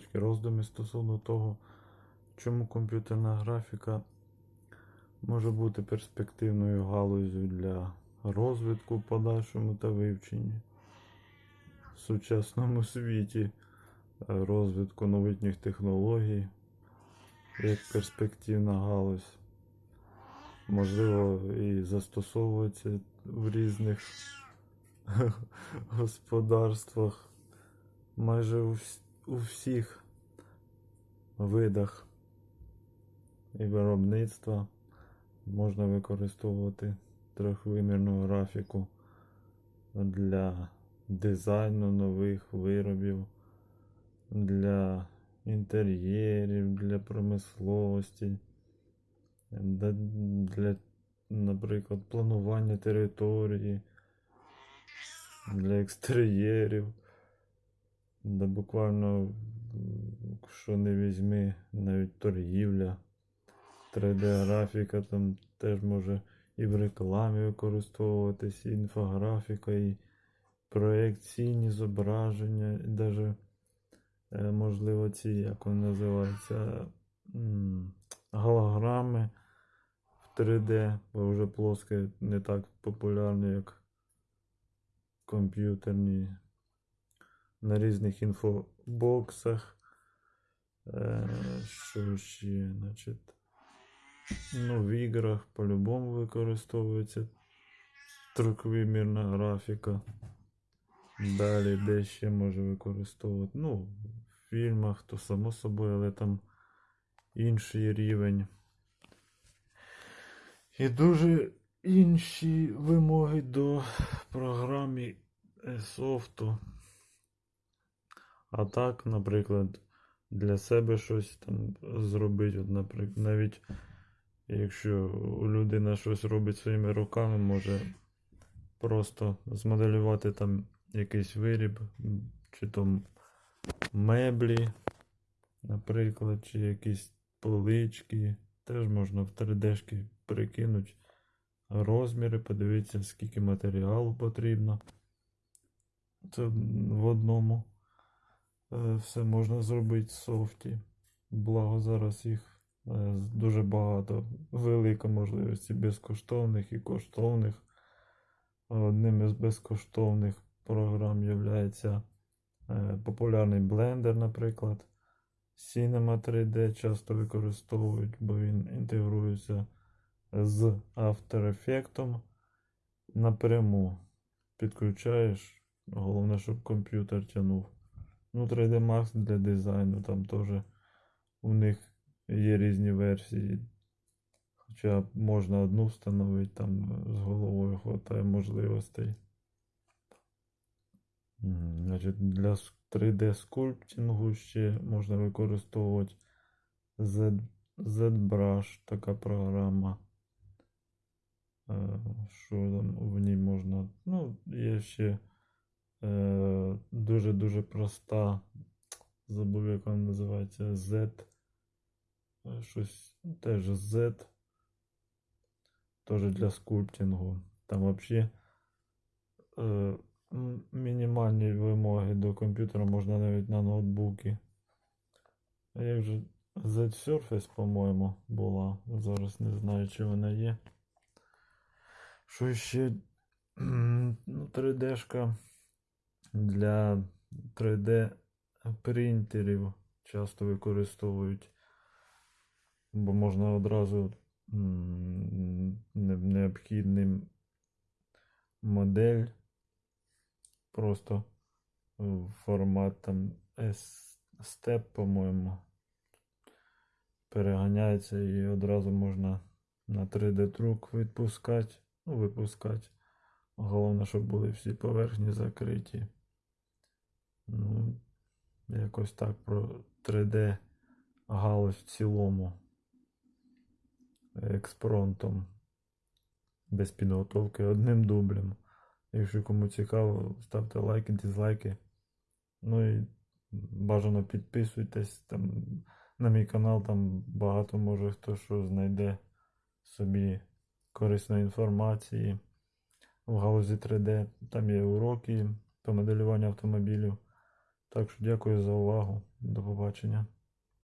невеличкі роздуми стосовно того, чому комп'ютерна графіка може бути перспективною галузю для розвитку в подальшому та вивченні в сучасному світі е, розвитку новітніх технологій як перспективна галузь. Можливо, і застосовується в різних господарствах майже у, вс- у всіх видах і виробництва можна використовувати трьохвимірну графіку для дизайну нових виробів, для інтер'єрів, для промисловості, для, наприклад, планування території, для екстер'єрів. Да буквально, що не візьми, навіть торгівля, 3D-графіка там теж може і в рекламі використовуватись, і інфографіка, і проекційні зображення, і навіть, можливо, ці, як вони називаються, голограми в 3D, бо вже плоске не так популярні, як комп'ютерні на різних інфобоксах. Е, що ще, значить, ну, в іграх по-любому використовується трьохвимірна графіка. Далі де ще може використовувати. Ну, в фільмах, то само собою, але там інший рівень. І дуже інші вимоги до програми софту. А так, наприклад, для себе щось там зробити, от, наприклад, навіть якщо людина щось робить своїми руками, може просто змоделювати там якийсь виріб, чи то меблі, наприклад, чи якісь полички. Теж можна в 3D прикинути розміри, подивитися, скільки матеріалу потрібно. Це в одному все можна зробити в софті. Благо зараз їх е, дуже багато. Велика можливість безкоштовних і коштовних. Одним із безкоштовних програм є популярний Blender, наприклад. Cinema 3D часто використовують, бо він інтегрується з After Effects напряму. Підключаєш, головне, щоб комп'ютер тягнув. Ну, 3D Max для дизайну, там теж у них є різні версії. Хоча можна одну встановити, там з головою хватає можливостей. Значить, для 3D скульптингу ще можна використовувати Z, ZBrush, така програма. Е, Що там в ній можна? Ну, є ще дуже-дуже проста. Забув, як вона називається. Z. Е, Щось теж Z. Теж для скульптингу. Там взагалі е, мінімальні вимоги до комп'ютера можна навіть на ноутбуки. А як же Z-Surface, по-моєму, була. Зараз не знаю, чи вона є. Що ще? Ну, 3D-шка для 3D принтерів часто використовують, бо можна одразу м, не- необхідний модель просто формат там S-Step, по-моєму, переганяється і одразу можна на 3D-друк відпускати, ну, випускати. Головне, щоб були всі поверхні закриті. Ну, якось так про 3D галузь в цілому. Експронтом. Без підготовки одним дублем. Якщо кому цікаво, ставте лайки, дизлайки. Ну і бажано підписуйтесь там на мій канал, там багато може хто що знайде собі корисної інформації в галузі 3D. Там є уроки по моделюванню автомобілів. Так що дякую за увагу. До побачення.